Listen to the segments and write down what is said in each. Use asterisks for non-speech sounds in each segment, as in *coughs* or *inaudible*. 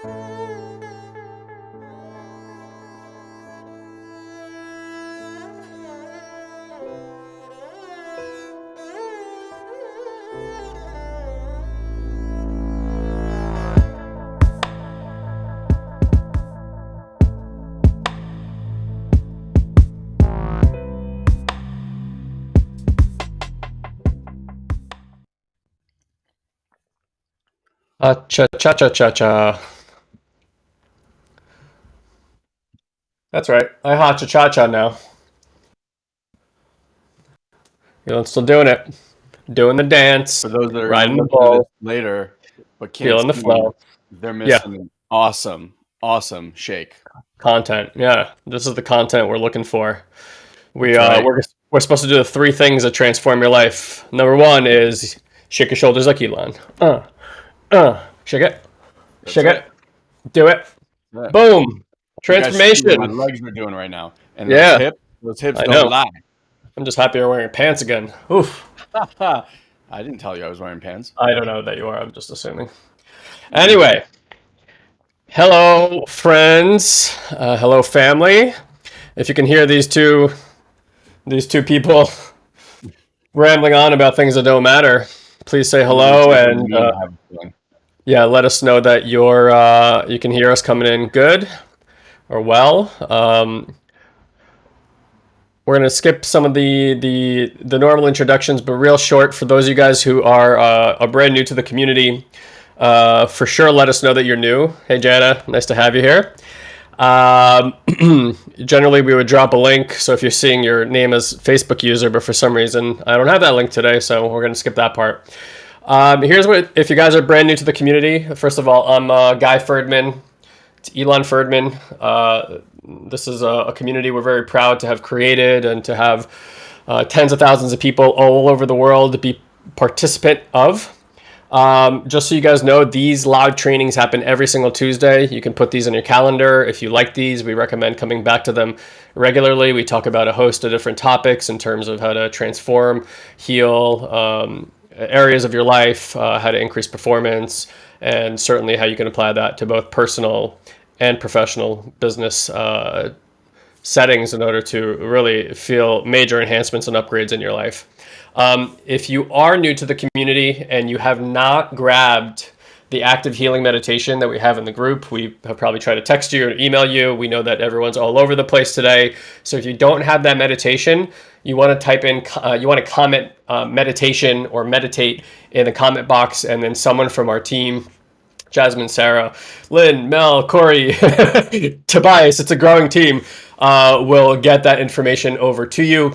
Uh, cha cha cha cha cha. That's right. I ha cha cha cha now. You know, still doing it, doing the dance. For those that are riding the listening ball, later, but can't feeling the see, flow. they're Yeah. missing an awesome, awesome shake. Content. Yeah, this is the content we're looking for. We uh, right. we're we're supposed to do the three things that transform your life. Number one is shake your shoulders like Elon. Uh, uh, shake it, That's shake right. it, do it. Yeah. Boom, You guys should see what transformation. my legs are doing right now, and Yeah. those hips, those hips I don't know. lie. I'm just happy you're wearing pants again. Oof. *laughs* I didn't tell you I was wearing pants. I don't know that you are. I'm just assuming. Anyway, hello, friends. Uh, hello, family. If you can hear these two, these two people *laughs* rambling on about things that don't matter, please say hello and uh, I have a feeling. yeah, let us know that you're uh, you can hear us coming in good or well. Um, we're gonna skip some of the the the normal introductions, but real short for those of you guys who are uh, are brand new to the community. Uh, for sure, let us know that you're new. Hey, Jana, nice to have you here. Um, *clears throat* generally, we would drop a link. So if you're seeing your name as Facebook user, but for some reason I don't have that link today, so we're gonna skip that part. Um, here's what if you guys are brand new to the community. First of all, I'm uh, Guy Ferdman. Elon Ferdman. Uh, this is a, a community we're very proud to have created and to have uh, tens of thousands of people all over the world be participant of. Um, just so you guys know, these live trainings happen every single Tuesday. You can put these in your calendar. If you like these, we recommend coming back to them regularly. We talk about a host of different topics in terms of how to transform, heal um, areas of your life, uh, how to increase performance, and certainly how you can apply that to both personal and professional business uh, settings in order to really feel major enhancements and upgrades in your life. Um, if you are new to the community and you have not grabbed the active healing meditation that we have in the group, we have probably tried to text you or email you. We know that everyone's all over the place today. So if you don't have that meditation, you want to type in, uh, you want to comment uh, meditation or meditate in the comment box, and then someone from our team Jasmine, Sarah, Lynn, Mel, Corey, *laughs* Tobias, it's a growing team, uh, will get that information over to you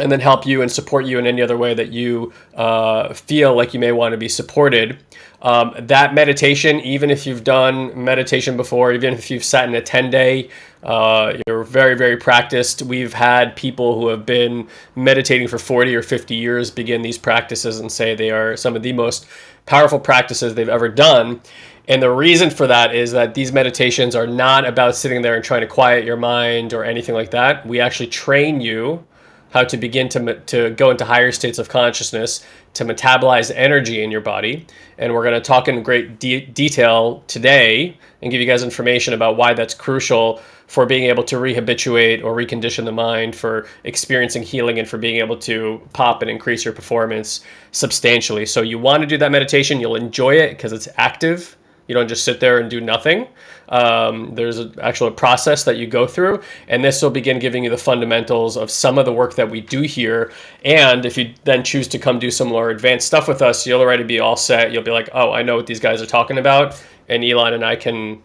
and then help you and support you in any other way that you uh, feel like you may want to be supported. Um, that meditation, even if you've done meditation before, even if you've sat in a 10 day, uh, you're very, very practiced. We've had people who have been meditating for 40 or 50 years begin these practices and say they are some of the most powerful practices they've ever done. And the reason for that is that these meditations are not about sitting there and trying to quiet your mind or anything like that. We actually train you how to begin to, to go into higher states of consciousness, to metabolize energy in your body. And we're going to talk in great de- detail today and give you guys information about why that's crucial for being able to rehabituate or recondition the mind, for experiencing healing, and for being able to pop and increase your performance substantially. So, you want to do that meditation, you'll enjoy it because it's active. You don't just sit there and do nothing. Um, there's a, actual process that you go through, and this will begin giving you the fundamentals of some of the work that we do here. And if you then choose to come do some more advanced stuff with us, you'll already be all set. You'll be like, oh, I know what these guys are talking about, and Elon and I can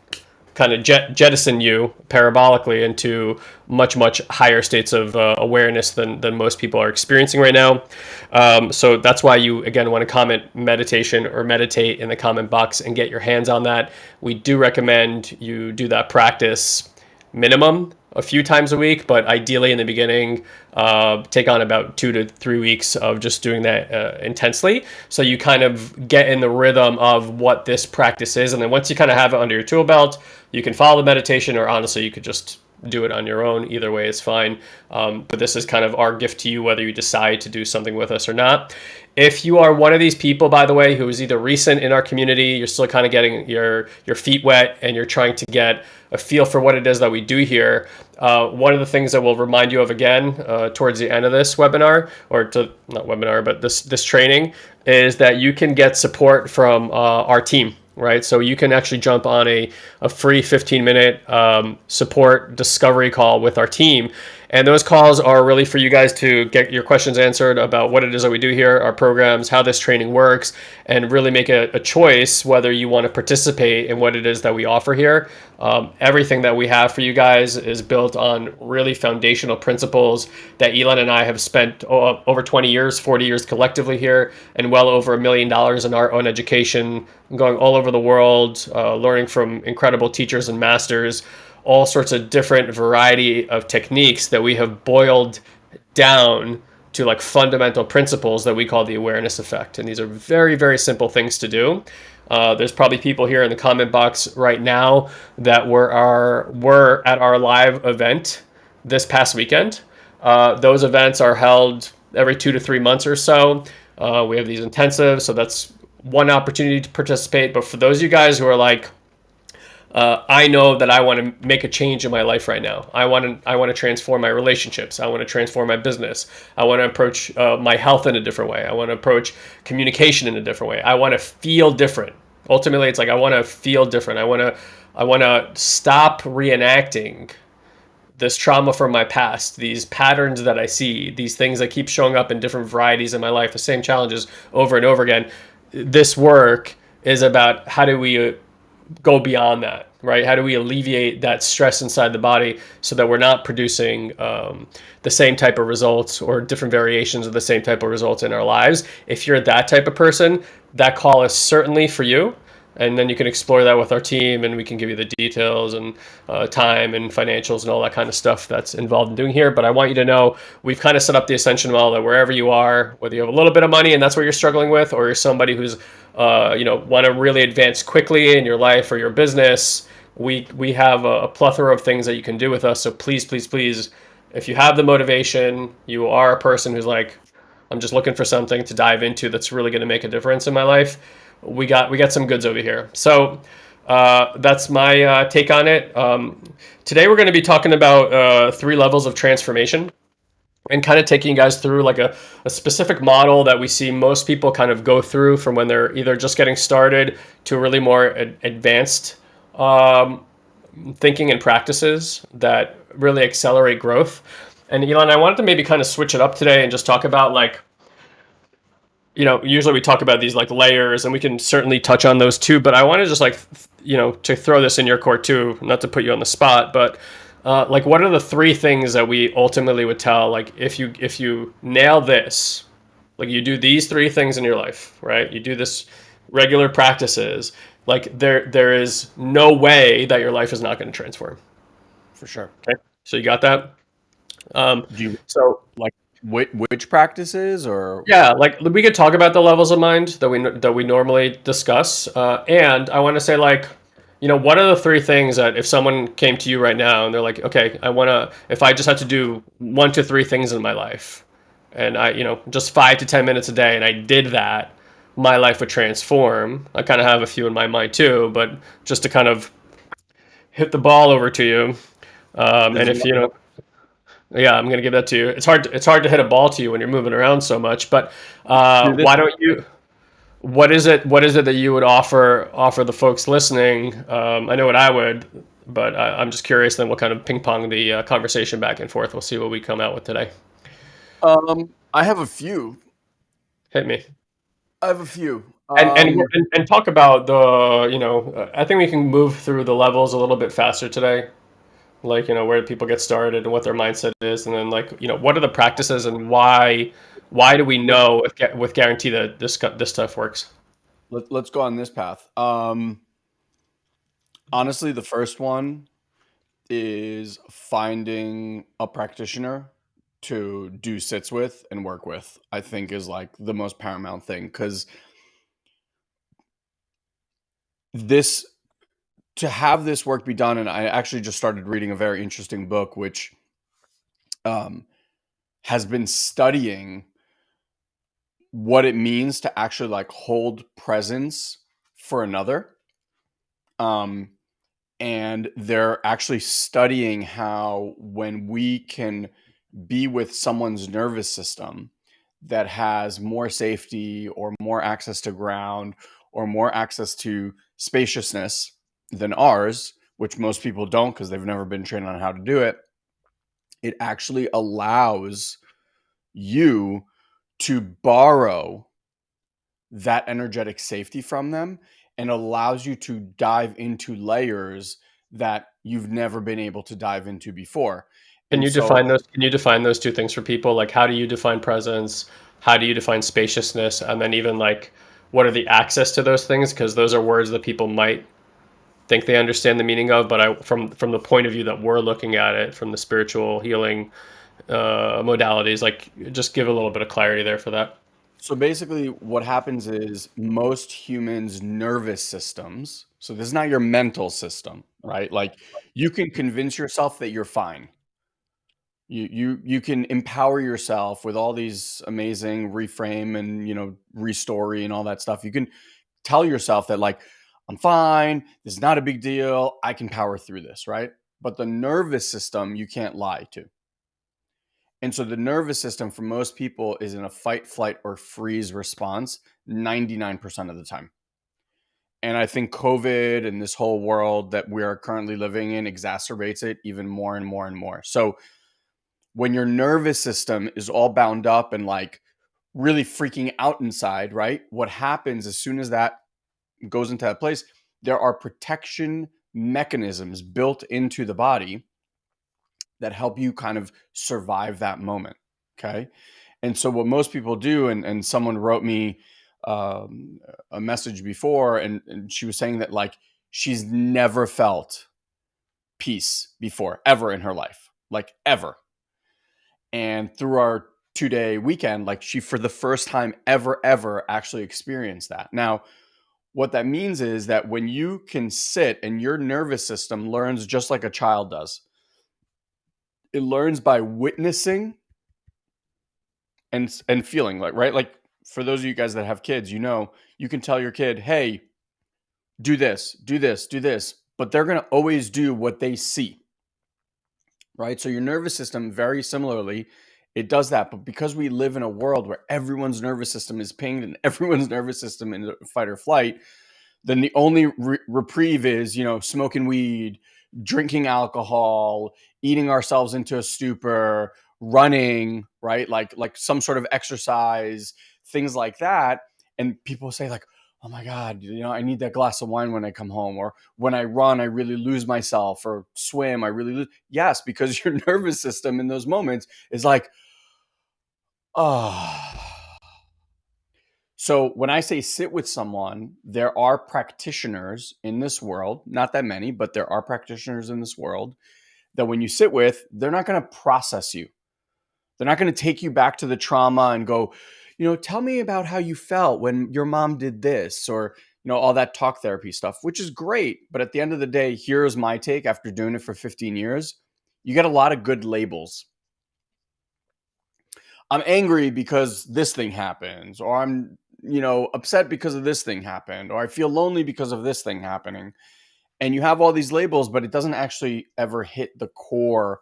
kind of jet, jettison you parabolically into much much higher states of uh, awareness than than most people are experiencing right now um, so that's why you again want to comment meditation or meditate in the comment box and get your hands on that we do recommend you do that practice minimum a few times a week, but ideally in the beginning, uh, take on about two to three weeks of just doing that uh, intensely. So you kind of get in the rhythm of what this practice is. And then once you kind of have it under your tool belt, you can follow the meditation, or honestly, you could just do it on your own. Either way is fine. Um, but this is kind of our gift to you, whether you decide to do something with us or not. If you are one of these people, by the way, who is either recent in our community, you're still kind of getting your your feet wet, and you're trying to get a feel for what it is that we do here. Uh, one of the things that we'll remind you of again uh, towards the end of this webinar, or to not webinar, but this this training, is that you can get support from uh, our team right? So you can actually jump on a, a free 15 minute um, support discovery call with our team and those calls are really for you guys to get your questions answered about what it is that we do here, our programs, how this training works, and really make a, a choice whether you want to participate in what it is that we offer here. Um, everything that we have for you guys is built on really foundational principles that Elon and I have spent over 20 years, 40 years collectively here, and well over a million dollars in our own education, going all over the world, uh, learning from incredible teachers and masters all sorts of different variety of techniques that we have boiled down to like fundamental principles that we call the awareness effect. And these are very, very simple things to do. Uh, there's probably people here in the comment box right now that were our were at our live event this past weekend. Uh, those events are held every two to three months or so. Uh, we have these intensives, so that's one opportunity to participate. But for those of you guys who are like, uh, I know that I want to make a change in my life right now. I want to I want to transform my relationships. I want to transform my business. I want to approach uh, my health in a different way. I want to approach communication in a different way. I want to feel different. Ultimately, it's like I want to feel different. I want to I want to stop reenacting this trauma from my past, these patterns that I see, these things that keep showing up in different varieties in my life, the same challenges over and over again. This work is about how do we go beyond that, right? How do we alleviate that stress inside the body so that we're not producing um, the same type of results or different variations of the same type of results in our lives? If you're that type of person, that call is certainly for you and then you can explore that with our team and we can give you the details and uh, time and financials and all that kind of stuff that's involved in doing here. But i want you to know we've kind of set up the ascension model that wherever you are whether you have a little bit of money and that's what you're struggling with or you're somebody who's uh, you know want to really advance quickly in your life or your business we we have a, a plethora of things that you can do with us. So please please please if you have the motivation you are a person who's like i'm just looking for something to dive into that's really going to make a difference in my life we got we got some goods over here. So uh, that's my uh, take on it. Um, today we're going to be talking about uh, three levels of transformation and kind of taking you guys through like a, a specific model that we see most people kind of go through from when they're either just getting started to really more ad advanced um, thinking and practices that really accelerate growth. And Elon, I wanted to maybe kind of switch it up today and just talk about like you know, usually we talk about these like layers and we can certainly touch on those too, but I want to just like, you know, to throw this in your court too, not to put you on the spot, but uh, like what are the three things that we ultimately would tell, like if you, if you nail this, like you do these three things in your life, right? You do this regular practices, like there, there is no way that your life is not going to transform. For sure. Okay. So you got that? Um, do you, so like which, which practices or? Yeah like we could talk about the levels of mind that we that we normally discuss uh, and i want to say like you know what are the three things that if someone came to you right now and they're like okay i want to if i just had to do one to three things in my life and i you know just five to ten minutes a day and i did that my life would transform. I kind of have a few in my mind too but just to kind of hit the ball over to you um, and if you know yeah, I'm gonna give that to you. It's hard. To, it's hard to hit a ball to you when you're moving around so much. But uh, why don't you? What is it? What is it that you would offer offer the folks listening? Um, I know what I would, but I, am just curious. Then we'll kind of ping pong the uh, conversation back and forth. We'll see what we come out with today. Um, I have a few. Hit me. I have a few. And, um, and, and and talk about the you know I think we can move through the levels a little bit faster today like you know where people get started and what their mindset is and then like you know what are the practices and why why do we know with, with guarantee that this this stuff works? Let, let's go on this path. Um honestly the first one is finding a practitioner to do sits with and work with i think is like the most paramount thing because this to have this work be done, and I actually just started reading a very interesting book, which um, has been studying what it means to actually like hold presence for another. Um, and they're actually studying how when we can be with someone's nervous system that has more safety or more access to ground or more access to spaciousness than ours, which most people don't because they've never been trained on how to do it, it actually allows you to borrow that energetic safety from them and allows you to dive into layers that you've never been able to dive into before. Can you so, define those? Can you define those two things for people? Like, how do you define presence? How do you define spaciousness? And then even like, what are the access to those things? Because those are words that people might think they understand the meaning of, but I, from from the point of view that we're looking at it, from the spiritual healing uh, modalities, like just give a little bit of clarity there for that. So basically, what happens is most humans' nervous systems. So this is not your mental system, right? Like you can convince yourself that you're fine. You you you can empower yourself with all these amazing reframe and you know restory and all that stuff. You can tell yourself that like I'm fine. This is not a big deal. I can power through this, right? But the nervous system, you can't lie to. And so the nervous system for most people is in a fight, flight, or freeze response 99% of the time. And I think COVID and this whole world that we are currently living in exacerbates it even more and more and more. So when your nervous system is all bound up and like really freaking out inside, right? What happens as soon as that goes into that place, there are protection mechanisms built into the body that help you kind of survive that moment. Okay. And so, what most people do, and, and someone wrote me um, a message before, and, and she was saying that like she's never felt peace before, ever in her life, like ever. And through our two day weekend, like she, for the first time ever, ever actually experienced that. Now, what that means is that when you can sit and your nervous system learns just like a child does, it learns by witnessing and and feeling like right? Like for those of you guys that have kids you know you can tell your kid hey do this do this do this but they're going to always do what they see right? So your nervous system very similarly it does that but because we live in a world where everyone's nervous system is pinged and *laughs* everyone's nervous system in fight or flight then the only re- reprieve is you know smoking weed drinking alcohol eating ourselves into a stupor running right? Like like some sort of exercise things like that. And people say like oh my god you know i need that glass of wine when i come home or when i run i really lose myself or swim i really lose yes because *laughs* your nervous system in those moments is like oh so when I say sit with someone, there are practitioners in this world, not that many, but there are practitioners in this world that when you sit with, they're not going to process you. They're not going to take you back to the trauma and go, you know, tell me about how you felt when your mom did this or, you know, all that talk therapy stuff, which is great. But at the end of the day, here's my take after doing it for 15 years. You get a lot of good labels. I'm angry because this thing happens, or I'm you know, upset because of this thing happened, or I feel lonely because of this thing happening. And you have all these labels, but it doesn't actually ever hit the core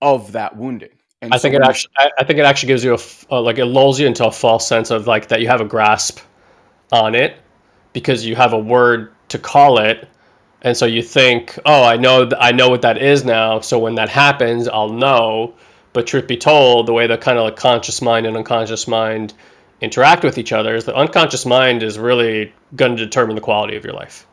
of that wounding. And I so think it actually, I think it actually gives you a, uh, like it lulls you into a false sense of like that you have a grasp on it because you have a word to call it, and so you think, oh, I know, th- I know what that is now. So when that happens, I'll know. But truth be told, the way the kind of like conscious mind and unconscious mind interact with each other is the unconscious mind is really going to determine the quality of your life.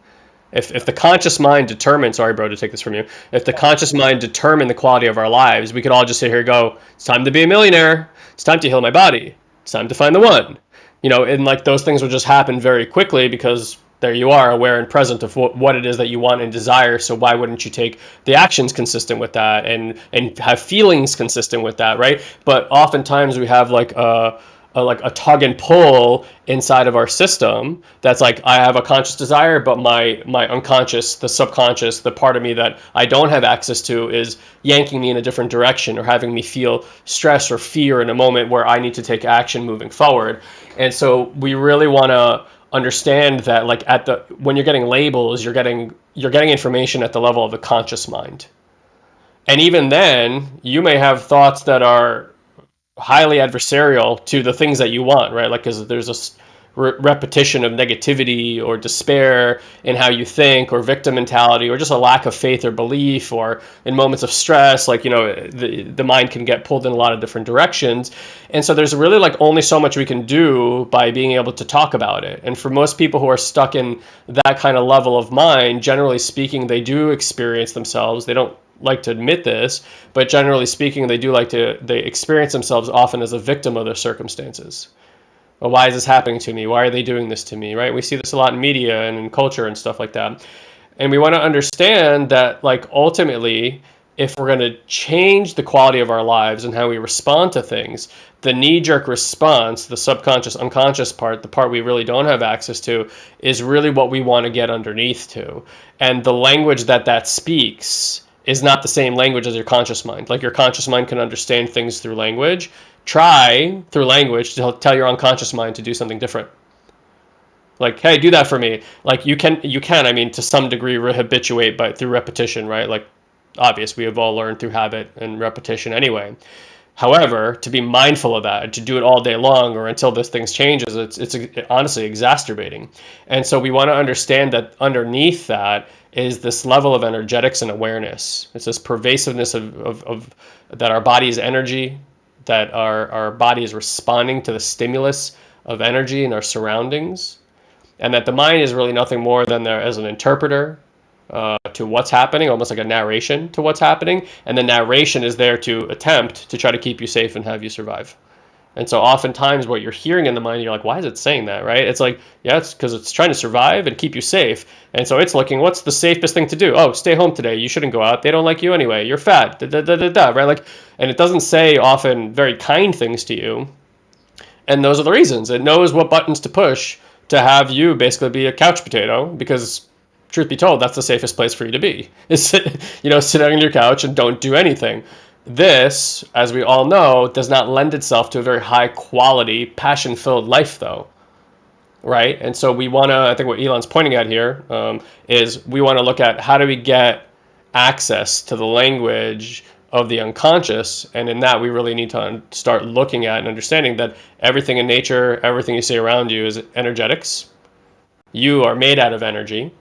If, if the conscious mind determined, sorry, bro, to take this from you, if the conscious mind determined the quality of our lives, we could all just sit here and go, it's time to be a millionaire. It's time to heal my body. It's time to find the one. You know, and like those things would just happen very quickly because there you are, aware and present of what, what it is that you want and desire. So why wouldn't you take the actions consistent with that and and have feelings consistent with that, right? But oftentimes we have like a a, like a tug and pull inside of our system that's like I have a conscious desire, but my my unconscious, the subconscious, the part of me that I don't have access to is yanking me in a different direction or having me feel stress or fear in a moment where I need to take action moving forward. And so we really want to understand that like at the when you're getting labels, you're getting you're getting information at the level of the conscious mind. And even then, you may have thoughts that are highly adversarial to the things that you want, right? Like, because there's a re- repetition of negativity or despair in how you think, or victim mentality, or just a lack of faith or belief, or in moments of stress, like you know, the the mind can get pulled in a lot of different directions, and so there's really like only so much we can do by being able to talk about it. And for most people who are stuck in that kind of level of mind, generally speaking, they do experience themselves. They don't like to admit this, but generally speaking, they do like to they experience themselves often as a victim of their circumstances. Well, why is this happening to me? Why are they doing this to me? Right? We see this a lot in media and in culture and stuff like that. And we want to understand that, like, ultimately, if we're going to change the quality of our lives and how we respond to things, the knee jerk response, the subconscious, unconscious part, the part we really don't have access to, is really what we want to get underneath to. And the language that that speaks is not the same language as your conscious mind. Like your conscious mind can understand things through language. Try through language to tell your unconscious mind to do something different. Like, hey, do that for me. Like you can, you can. I mean, to some degree, rehabituate, but through repetition, right? Like, obvious, we have all learned through habit and repetition anyway. However, to be mindful of that, to do it all day long or until this thing changes, it's it's honestly exacerbating. And so we want to understand that underneath that is this level of energetics and awareness. It's this pervasiveness of, of, of that our body is energy, that our, our body is responding to the stimulus of energy in our surroundings, and that the mind is really nothing more than there as an interpreter uh, to what's happening, almost like a narration to what's happening, and the narration is there to attempt to try to keep you safe and have you survive. And so oftentimes what you're hearing in the mind, you're like, why is it saying that, right? It's like, yeah, it's because it's trying to survive and keep you safe. And so it's looking, what's the safest thing to do? Oh, stay home today. You shouldn't go out. They don't like you anyway. You're fat. Da, da, da, da, da, right? Like, and it doesn't say often very kind things to you. And those are the reasons. It knows what buttons to push to have you basically be a couch potato because truth be told, that's the safest place for you to be. *laughs* Is you know, sit on your couch and don't do anything. This, as we all know, does not lend itself to a very high quality, passion filled life, though. Right? And so we want to, I think what Elon's pointing at here um, is we want to look at how do we get access to the language of the unconscious. And in that, we really need to start looking at and understanding that everything in nature, everything you see around you is energetics. You are made out of energy.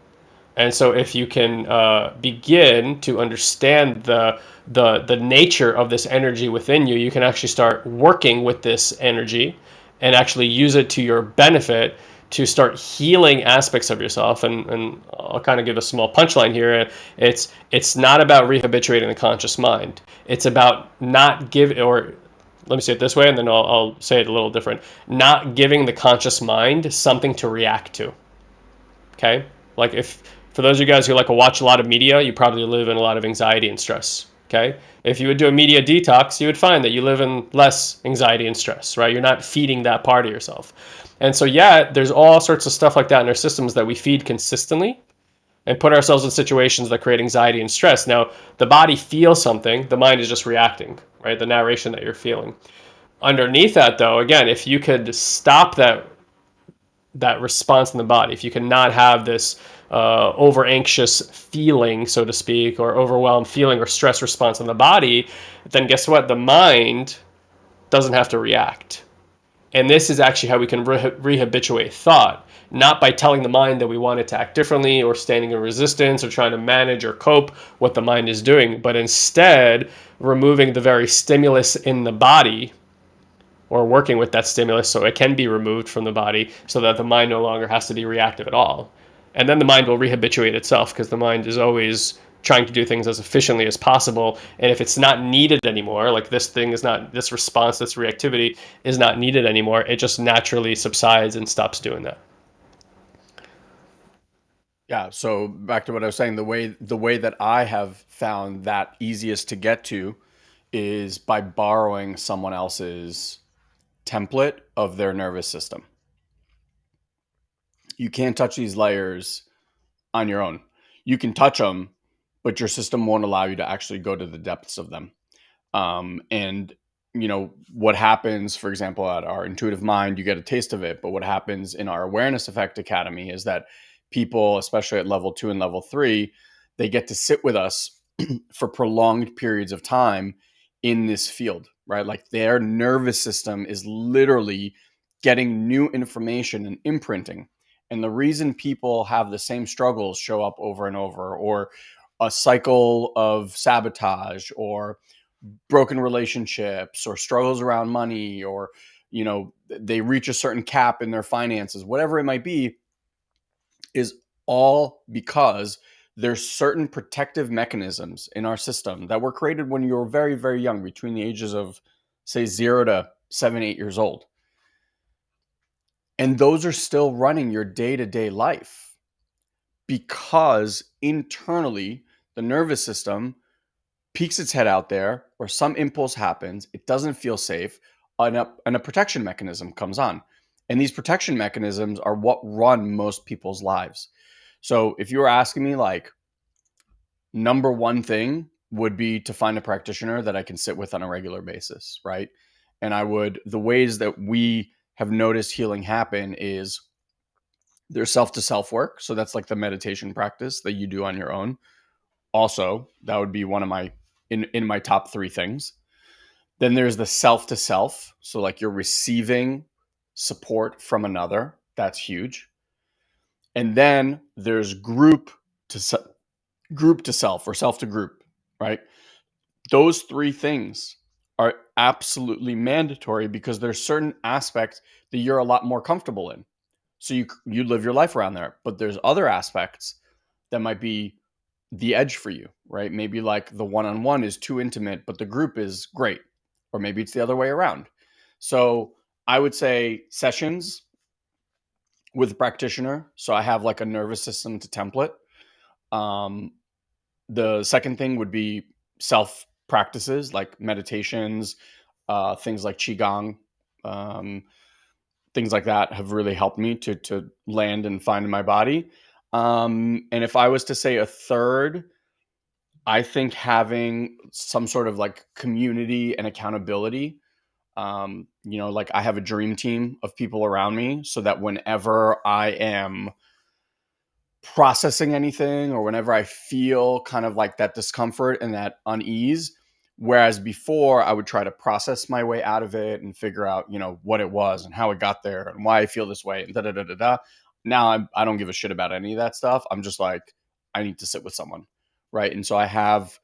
And so if you can uh, begin to understand the the the nature of this energy within you, you can actually start working with this energy and actually use it to your benefit to start healing aspects of yourself. And, and I'll kind of give a small punchline here. It's it's not about rehabituating the conscious mind. It's about not give or let me say it this way, and then I'll, I'll say it a little different. Not giving the conscious mind something to react to. Okay, like if for those of you guys who like to watch a lot of media, you probably live in a lot of anxiety and stress. Okay. If you would do a media detox, you would find that you live in less anxiety and stress, right? You're not feeding that part of yourself. And so, yeah, there's all sorts of stuff like that in our systems that we feed consistently and put ourselves in situations that create anxiety and stress. Now, the body feels something, the mind is just reacting, right? The narration that you're feeling. Underneath that, though, again, if you could stop that that response in the body, if you cannot have this uh, over anxious feeling, so to speak, or overwhelmed feeling or stress response in the body, then guess what? The mind doesn't have to react. And this is actually how we can re- rehabituate thought, not by telling the mind that we want it to act differently or standing in resistance or trying to manage or cope what the mind is doing, but instead removing the very stimulus in the body or working with that stimulus so it can be removed from the body so that the mind no longer has to be reactive at all and then the mind will rehabituate itself because the mind is always trying to do things as efficiently as possible and if it's not needed anymore like this thing is not this response this reactivity is not needed anymore it just naturally subsides and stops doing that yeah so back to what i was saying the way the way that i have found that easiest to get to is by borrowing someone else's template of their nervous system. You can't touch these layers on your own. You can touch them, but your system won't allow you to actually go to the depths of them. Um, and you know what happens for example at our intuitive mind you get a taste of it but what happens in our awareness effect academy is that people especially at level 2 and level 3 they get to sit with us *clears throat* for prolonged periods of time in this field right like their nervous system is literally getting new information and imprinting and the reason people have the same struggles show up over and over or a cycle of sabotage or broken relationships or struggles around money or you know they reach a certain cap in their finances whatever it might be is all because there's certain protective mechanisms in our system that were created when you were very very young between the ages of say 0 to 7 8 years old and those are still running your day-to-day life because internally the nervous system peeks its head out there or some impulse happens, it doesn't feel safe, and a, and a protection mechanism comes on. And these protection mechanisms are what run most people's lives. So if you were asking me, like, number one thing would be to find a practitioner that I can sit with on a regular basis, right? And I would, the ways that we have noticed healing happen is there's self to self work. So that's like the meditation practice that you do on your own. Also, that would be one of my in in my top three things. Then there's the self to self. So like you're receiving support from another. That's huge. And then there's group to group to self or self to group, right? Those three things are absolutely mandatory because there's certain aspects that you're a lot more comfortable in. So you you live your life around there, but there's other aspects that might be the edge for you, right? Maybe like the one on one is too intimate, but the group is great. Or maybe it's the other way around. So I would say sessions with a practitioner. So I have like a nervous system to template. Um, the second thing would be self practices like meditations, uh, things like Qigong, um, things like that have really helped me to, to land and find my body. Um, and if I was to say a third, I think having some sort of like community and accountability. Um, you know, like I have a dream team of people around me so that whenever I am processing anything or whenever I feel kind of like that discomfort and that unease, whereas before I would try to process my way out of it and figure out, you know, what it was and how it got there and why I feel this way and da da da da da now I'm, I don't give a shit about any of that stuff. I'm just like, I need to sit with someone. Right. And so I have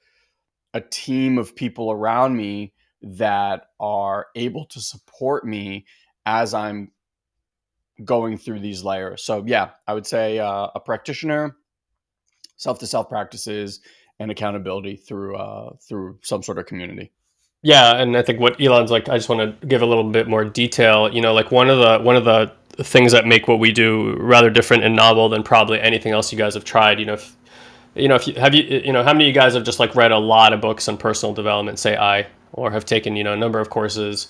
a team of people around me that are able to support me as I'm going through these layers. So, yeah, I would say uh, a practitioner, self to self practices, and accountability through uh, through some sort of community. Yeah, and I think what Elon's like, I just want to give a little bit more detail. You know, like one of the one of the things that make what we do rather different and novel than probably anything else you guys have tried. You know, if, you know, if you have you, you know, how many of you guys have just like read a lot of books on personal development, say I, or have taken, you know, a number of courses,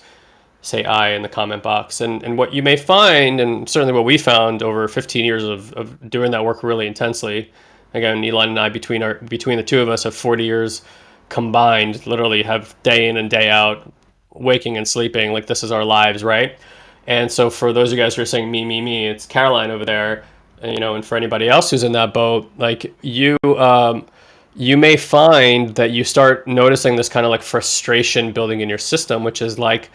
say I in the comment box. And, and what you may find, and certainly what we found over 15 years of, of doing that work really intensely, again, Elon and I, between our, between the two of us have 40 years combined, literally have day in and day out, waking and sleeping, like this is our lives, right? And so for those of you guys who are saying me, me, me, it's Caroline over there, you know, and for anybody else who's in that boat, like you, um, you may find that you start noticing this kind of like frustration building in your system, which is like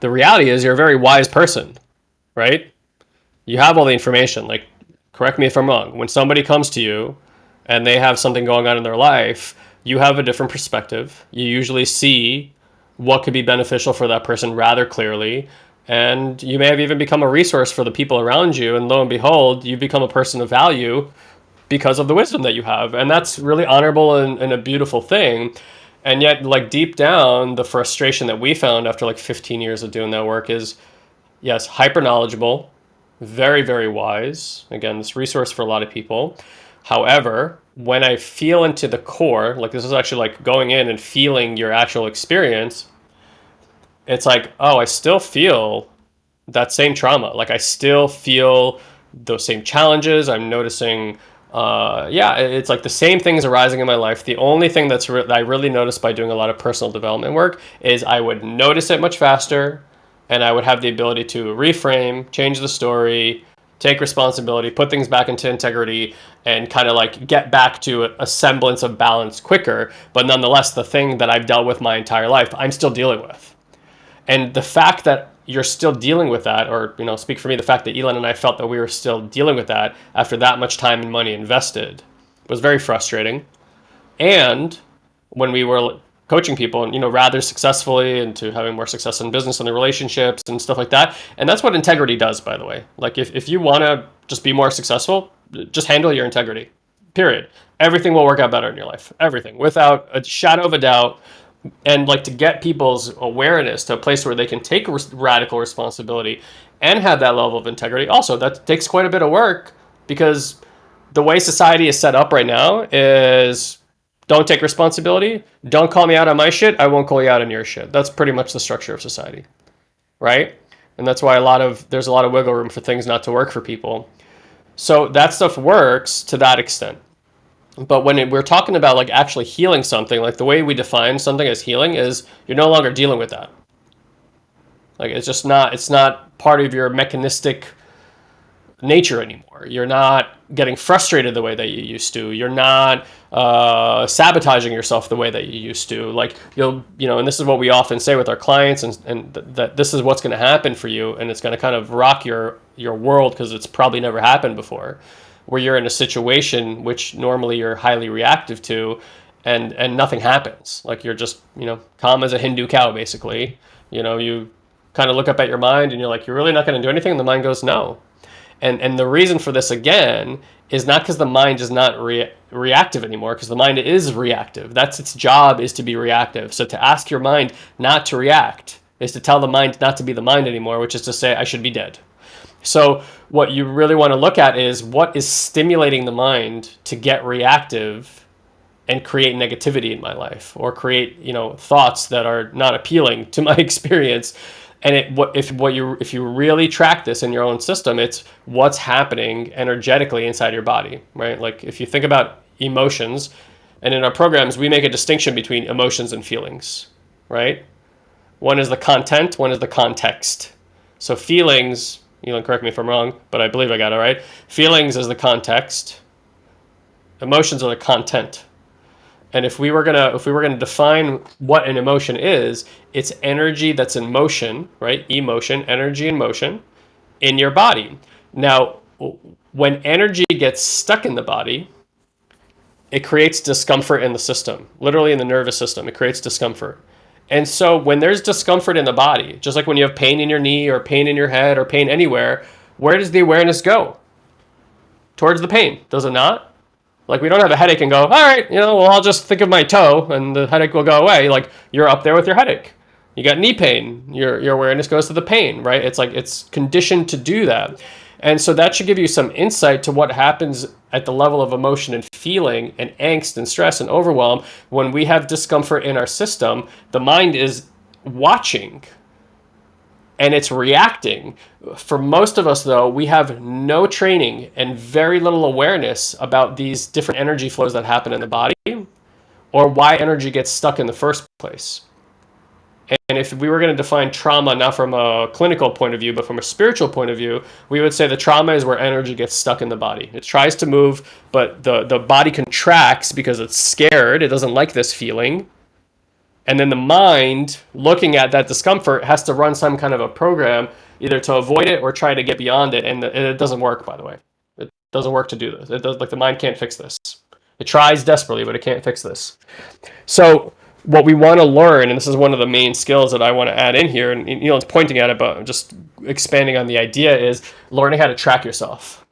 the reality is you're a very wise person, right? You have all the information. Like, correct me if I'm wrong. When somebody comes to you and they have something going on in their life, you have a different perspective. You usually see what could be beneficial for that person rather clearly and you may have even become a resource for the people around you and lo and behold you become a person of value because of the wisdom that you have and that's really honorable and, and, a beautiful thing and yet like deep down the frustration that we found after like 15 years of doing that work is yes hyper knowledgeable very very wise again this resource for a lot of people however when i feel into the core like this is actually like going in and feeling your actual experience it's like, oh, I still feel that same trauma. Like I still feel those same challenges. I'm noticing, uh, yeah, it's like the same things arising in my life. The only thing that's re- that I really noticed by doing a lot of personal development work is I would notice it much faster, and I would have the ability to reframe, change the story, take responsibility, put things back into integrity, and kind of like get back to a, a semblance of balance quicker. But nonetheless, the thing that I've dealt with my entire life, I'm still dealing with. And the fact that you're still dealing with that, or you know, speak for me, the fact that Elon and I felt that we were still dealing with that after that much time and money invested was very frustrating. And when we were coaching people, and you know, rather successfully into having more success in business and the relationships and stuff like that. And that's what integrity does, by the way. Like if, if you want to just be more successful, just handle your integrity, period. Everything will work out better in your life. Everything, without a shadow of a doubt. And like to get people's awareness to a place where they can take radical responsibility and have that level of integrity. Also, that takes quite a bit of work because the way society is set up right now is don't take responsibility. Don't call me out on my shit. I won't call you out on your shit. That's pretty much the structure of society, right? And that's why a lot of there's a lot of wiggle room for things not to work for people. So that stuff works to that extent. But when it, we're talking about like actually healing something, like the way we define something as healing is you're no longer dealing with that. Like it's just not it's not part of your mechanistic nature anymore. You're not getting frustrated the way that you used to. You're not uh, sabotaging yourself the way that you used to. Like you'll, you know, and this is what we often say with our clients, and, and th- that this is what's going to happen for you, and it's going to kind of rock your your world because it's probably never happened before, where you're in a situation which normally you're highly reactive to, and and nothing happens. Like you're just, you know, calm as a Hindu cow, basically. You know, you kind of look up at your mind and you're like, you're really not going to do anything, and the mind goes, no and and the reason for this again is not because the mind is not re- reactive anymore, because the mind is reactive. That's its job is to be reactive. So to ask your mind not to react is to tell the mind not to be the mind anymore, which is to say I should be dead. So what you really want to look at is what is stimulating the mind to get reactive and create negativity in my life or create, you know, thoughts that are not appealing to *laughs* my experience. And it what if what you if you really track this in your own system it's what's happening energetically inside your body right? Like if you think about emotions and in our programs we make a distinction between emotions and feelings right? One is the content one is the context. So feelings you know correct me if i'm wrong but i believe i got it right feelings is the context emotions are the content and if we were gonna if we were gonna define what an emotion is, it's energy that's in motion, right? Emotion, energy in motion in your body. Now, when energy gets stuck in the body, it creates discomfort in the system, literally in the nervous system. It creates discomfort. And so when there's discomfort in the body, just like when you have pain in your knee or pain in your head or pain anywhere, where does the awareness go? Towards the pain, does it not? Like we don't have a headache and go, all right, you know, well, I'll just think of my toe and the headache will go away. Like you're up there with your headache. You got knee pain. Your your awareness goes to the pain, right? It's like it's conditioned to do that. And so that should give you some insight to what happens at the level of emotion and feeling and angst and stress and overwhelm when we have discomfort in our system. The mind is watching and it's reacting. For most of us, though, we have no training and very little awareness about these different energy flows that happen in the body or why energy gets stuck in the first place. And if we were going to define trauma not from a clinical point of view, but from a spiritual point of view, we would say the trauma is where energy gets stuck in the body. It tries to move, but the, the body contracts because it's scared. It doesn't like this feeling and then the mind, looking at that discomfort, has to run some kind of a program either to avoid it or try to get beyond it. And it doesn't work, by the way. It doesn't work to do this. It does like the mind can't fix this. It tries desperately, but it can't fix this. So what we want to learn, and this is one of the main skills that I want to add in here, and you know, it's pointing at it, but just expanding on the idea is learning how to track yourself.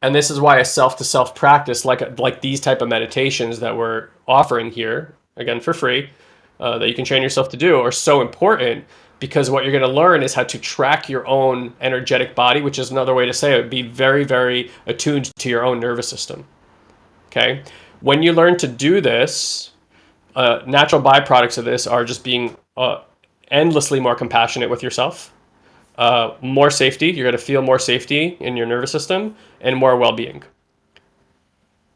And this is why a self-to-self practice, like like these type of meditations that we're offering here, again for free, uh, that you can train yourself to do are so important because what you're going to learn is how to track your own energetic body, which is another way to say it, be very, very attuned to your own nervous system. Okay. When you learn to do this, uh, natural byproducts of this are just being uh, endlessly more compassionate with yourself, uh, more safety. You're going to feel more safety in your nervous system and more well-being.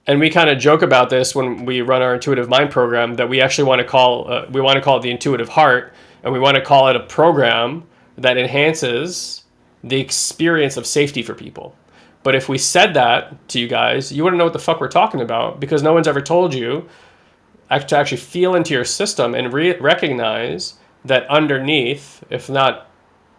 And we kind of joke about this when we run our intuitive mind program that we actually want to call uh, we want to call it the intuitive heart, and we want to call it a program that enhances the experience of safety for people. But if we said that to you guys, you wouldn't know what the fuck we're talking about because no one's ever told you to actually feel into your system and re- recognize that underneath, if not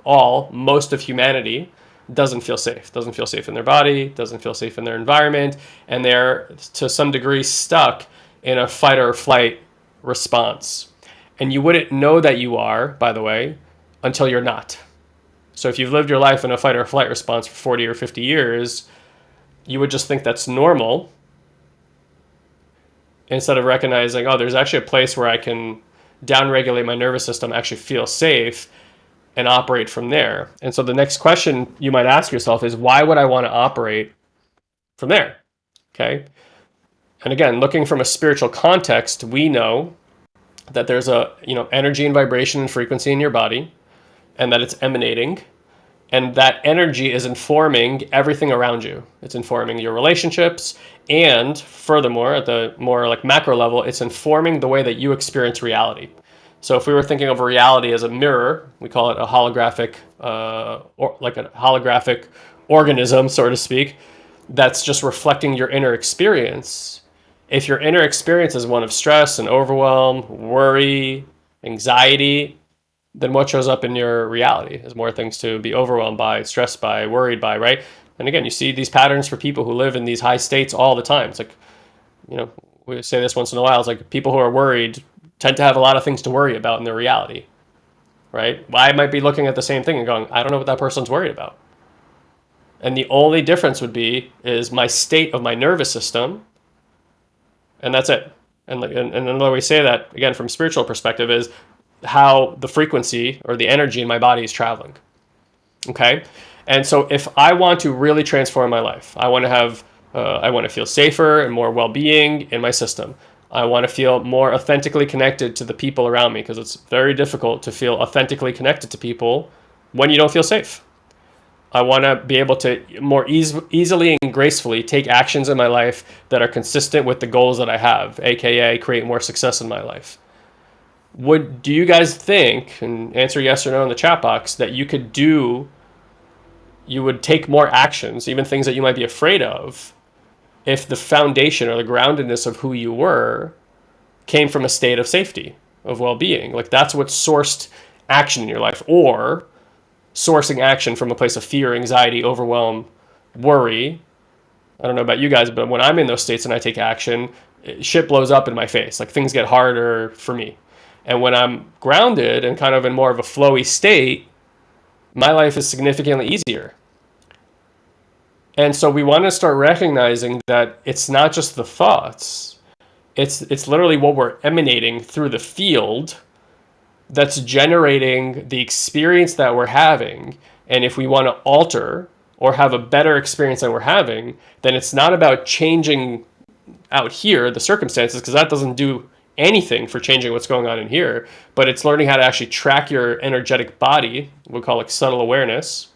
all, most of humanity doesn't feel safe, doesn't feel safe in their body, doesn't feel safe in their environment, and they're to some degree stuck in a fight or flight response. And you wouldn't know that you are, by the way, until you're not. So if you've lived your life in a fight or flight response for 40 or 50 years, you would just think that's normal instead of recognizing, oh, there's actually a place where I can downregulate my nervous system, actually feel safe, and operate from there. And so the next question you might ask yourself is, why would I want to operate from there? Okay. And again, looking from a spiritual context, we know that there's a you know energy and vibration and frequency in your body, and that it's emanating and that energy is informing everything around you. It's informing your relationships, and furthermore, at the more like macro level, it's informing the way that you experience reality. So if we were thinking of reality as a mirror, we call it a holographic, uh, or like a holographic organism, so to speak, that's just reflecting your inner experience. If your inner experience is one of stress and overwhelm, worry, anxiety, then what shows up in your reality is more things to be overwhelmed by, stressed by, worried by, right? And again, you see these patterns for people who live in these high states all the time. It's like, you know, we say this once in a while. It's like people who are worried tend to have a lot of things to worry about in their reality, right? I might be looking at the same thing and going, I don't know what that person's worried about. And the only difference would be is my state of my nervous system, and that's it. And, and, and another way to say that, again, from spiritual perspective, is how the frequency or the energy in my body is traveling. Okay. And so if I want to really transform my life, I want to have, uh, I want to feel safer and more well being in my system. I want to feel more authentically connected to the people around me because it's very difficult to feel authentically connected to people when you don't feel safe. I want to be able to more eas- easily and gracefully take actions in my life that are consistent with the goals that I have, aka create more success in my life would do you guys think and answer yes or no in the chat box that you could do you would take more actions even things that you might be afraid of if the foundation or the groundedness of who you were came from a state of safety of well-being? Like that's what sourced action in your life. Or sourcing action from a place of fear anxiety overwhelm worry. I don't know about you guys but when i'm in those states and i take action shit blows up in my face. Like things get harder for me and when I'm grounded and kind of in more of a flowy state, my life is significantly easier. And so we want to start recognizing that it's not just the thoughts. It's it's literally what we're emanating through the field that's generating the experience that we're having. And if we want to alter or have a better experience than we're having, then it's not about changing out here the circumstances because that doesn't do anything for changing what's going on in here, but it's learning how to actually track your energetic body. We'll call it subtle awareness.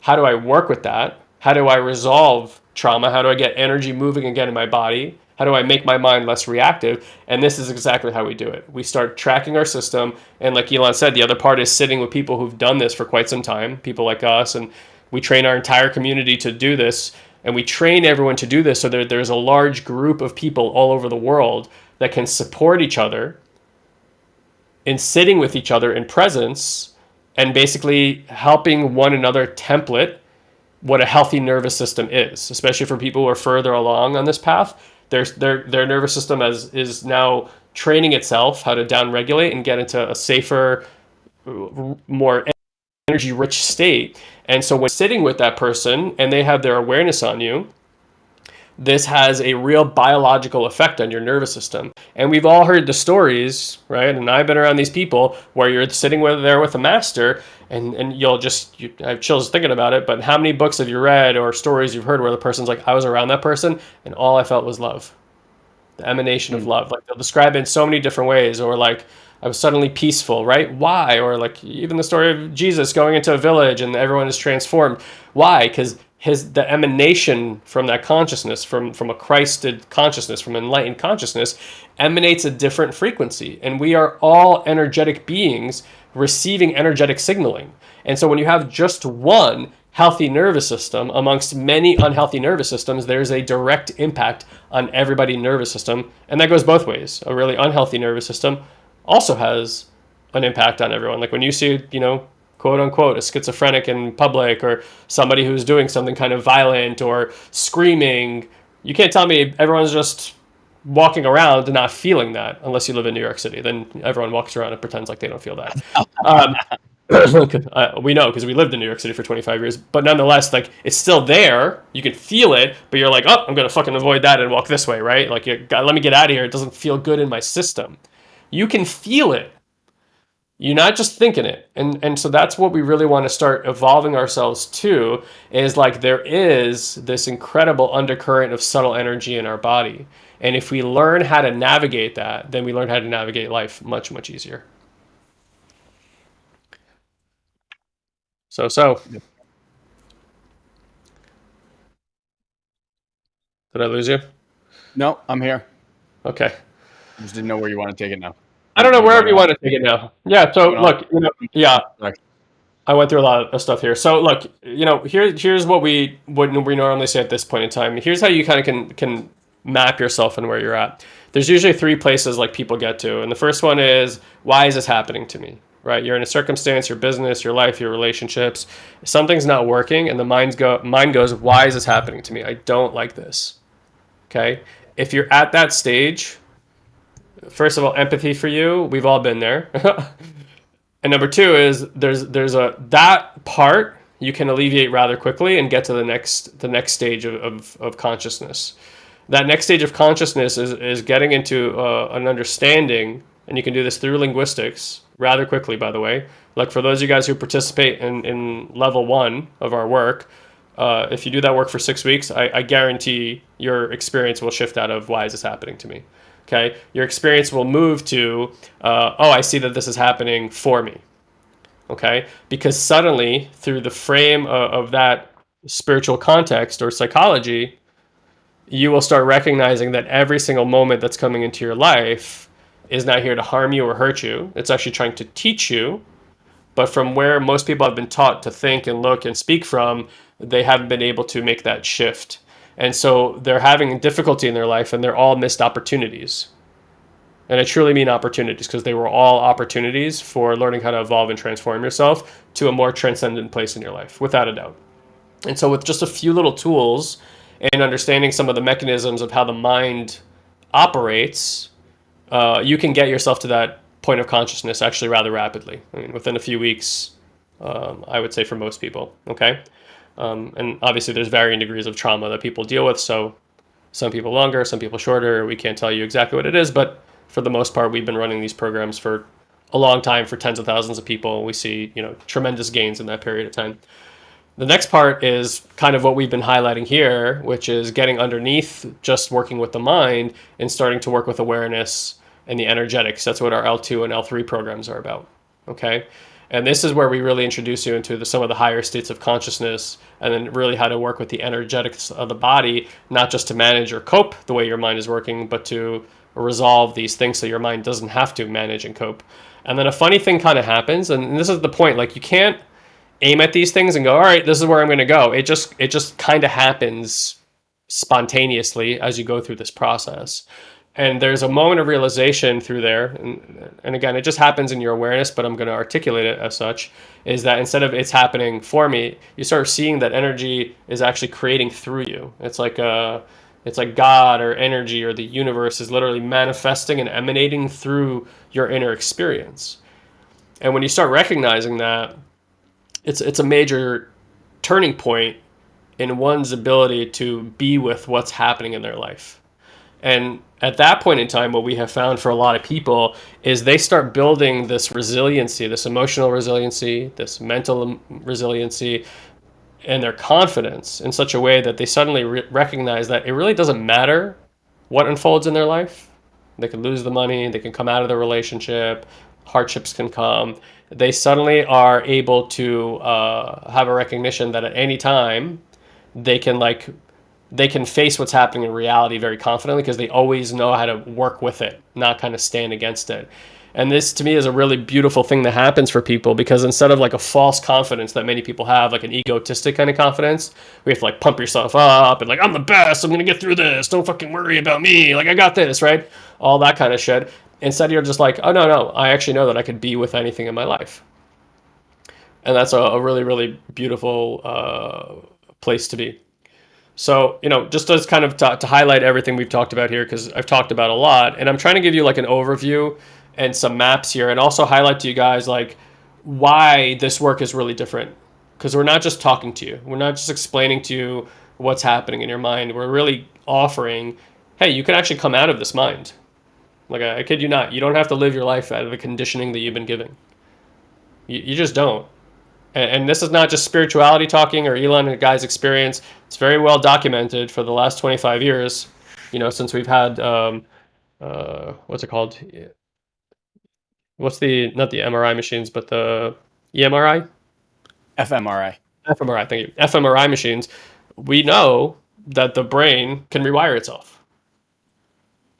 How do I work with that? How do I resolve trauma? How do I get energy moving again in my body? How do I make my mind less reactive? And this is exactly how we do it. We start tracking our system. And like Elon said, the other part is sitting with people who've done this for quite some time, people like us. And we train our entire community to do this. And we train everyone to do this so that there's a large group of people all over the world that can support each other in sitting with each other in presence and basically helping one another template what a healthy nervous system is, especially for people who are further along on this path. Their, their, their nervous system as, is now training itself how to downregulate and get into a safer, more energy rich state. And so when sitting with that person and they have their awareness on you, this has a real biological effect on your nervous system. And we've all heard the stories, right? And I've been around these people where you're sitting with, there with a master and, and you'll just, you, I have chills thinking about it, but how many books have you read or stories you've heard where the person's like, I was around that person and all I felt was love, the emanation mm-hmm. of hmm. love. Like they'll describe it in so many different ways or like, I was suddenly peaceful, right? Why? Or like even the story of Jesus going into a village and everyone is transformed. Why? Because his the emanation from that consciousness, from from a Christed consciousness, from enlightened consciousness, emanates a different frequency. And we are all energetic beings receiving energetic signaling. And so when you have just one healthy nervous system amongst many unhealthy nervous systems, there's a direct impact on everybody's nervous system. And that goes both ways. A really unhealthy nervous system also has an impact on everyone. Like when you see, you know, quote unquote, a schizophrenic in public or somebody who's doing something kind of violent or screaming, you can't tell me everyone's just walking around and not feeling that unless you live in New York City. Then everyone walks around and pretends like they don't feel that. Um, *coughs* uh, we know because we lived in New York City for 25 years, but nonetheless, like it's still there. You can feel it, but you're like, oh, I'm gonna fucking avoid that and walk this way, right? Like, got, let me get out of here. It doesn't feel good in my system. You can feel it. You're not just thinking it, and and so that's what we really want to start evolving ourselves to. Is like there is this incredible undercurrent of subtle energy in our body, and if we learn how to navigate that, then we learn how to navigate life much much easier. So, so. Did I lose you? No, I'm here. Okay. I just didn't know where you want to take it now. I don't know wherever you want to take it now. Yeah. So look, you know, yeah. I went through a lot of stuff here. So look, you know, here here's what we what we normally say at this point in time. Here's how you kind of can can map yourself and where you're at. There's usually three places like people get to, and the first one is why is this happening to me? right? You're in a circumstance, your business, your life, your relationships. Something's not working, and the mind's go mind goes, "Why is this happening to me? I don't like this." Okay, if you're at that stage, first of all, empathy for you. We've all been there. *laughs* and number two is there's there's a that part you can alleviate rather quickly and get to the next the next stage of, of, of consciousness. That next stage of consciousness is, is getting into uh, an understanding, and you can do this through linguistics rather quickly, by the way. Like for those of you guys who participate in, in level one of our work, uh, if you do that work for six weeks, I, I guarantee your experience will shift out of why is this happening to me? Okay, your experience will move to, uh, oh, I see that this is happening for me. Okay, because suddenly through the frame of, of that spiritual context or psychology, you will start recognizing that every single moment that's coming into your life is not here to harm you or hurt you. It's actually trying to teach you. But from where most people have been taught to think and look and speak from, they haven't been able to make that shift. And so they're having difficulty in their life and they're all missed opportunities. And I truly mean opportunities because they were all opportunities for learning how to evolve and transform yourself to a more transcendent place in your life, without a doubt. And so, with just a few little tools and understanding some of the mechanisms of how the mind operates, uh, you can get yourself to that point of consciousness actually rather rapidly. I mean, within a few weeks, um, I would say for most people. Okay, um, and obviously there's varying degrees of trauma that people deal with. So some people longer, some people shorter. We can't tell you exactly what it is, but for the most part, we've been running these programs for a long time for tens of thousands of people. We see you know tremendous gains in that period of time. The next part is kind of what we've been highlighting here, which is getting underneath just working with the mind and starting to work with awareness and the energetics. That's what our L2 and L3 programs are about. Okay. And this is where we really introduce you into the, some of the higher states of consciousness and then really how to work with the energetics of the body, not just to manage or cope the way your mind is working, but to resolve these things so your mind doesn't have to manage and cope. And then a funny thing kind of happens, and this is the point like, you can't aim at these things and go, all right, this is where I'm going to go. It just it just kind of happens spontaneously as you go through this process. And there's a moment of realization through there, and, and again, it just happens in your awareness, but I'm going to articulate it as such, is that instead of it's happening for me, you start seeing that energy is actually creating through you. It's like a, it's like God or energy or the universe is literally manifesting and emanating through your inner experience. And when you start recognizing that, it's it's a major turning point in one's ability to be with what's happening in their life. And at that point in time, what we have found for a lot of people is they start building this resiliency, this emotional resiliency, this mental resiliency, and their confidence in such a way that they suddenly re- recognize that it really doesn't matter what unfolds in their life. They can lose the money, they can come out of the relationship, hardships can come, they suddenly are able to uh, have a recognition that at any time they can like they can face what's happening in reality very confidently because they always know how to work with it, not kind of stand against it. And this to me is a really beautiful thing that happens for people because instead of like a false confidence that many people have, like an egotistic kind of confidence, we have to like pump yourself up and like, I'm the best, I'm gonna get through this, don't fucking worry about me, like I got this, right? All that kind of shit. Instead, you're just like, oh no, no, I actually know that I could be with anything in my life. And that's a, a really, really beautiful uh, place to be. So, you know, just as kind of to, to highlight everything we've talked about here, because I've talked about a lot, and I'm trying to give you like an overview and some maps here and also highlight to you guys like why this work is really different. Because we're not just talking to you. We're not just explaining to you what's happening in your mind. We're really offering hey you can actually come out of this mind. Like i, I kid you not you don't have to live your life out of the conditioning that you've been giving. You, you just don't and, and this is not just spirituality talking or elon and guy's experience it's very well documented for the last 25 years you know since we've had um, uh, what's it called what's the not the MRI machines, but the EMRI, fMRI, fMRI. Thank you. fMRI machines. We know that the brain can rewire itself.